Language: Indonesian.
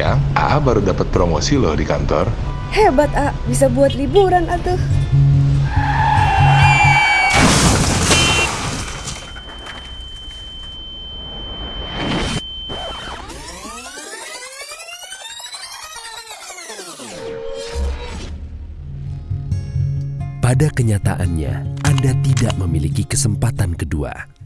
Iya. AA baru dapat promosi loh di kantor. Hebat, A. Bisa buat liburan atuh. Pada kenyataannya, Anda tidak memiliki kesempatan kedua.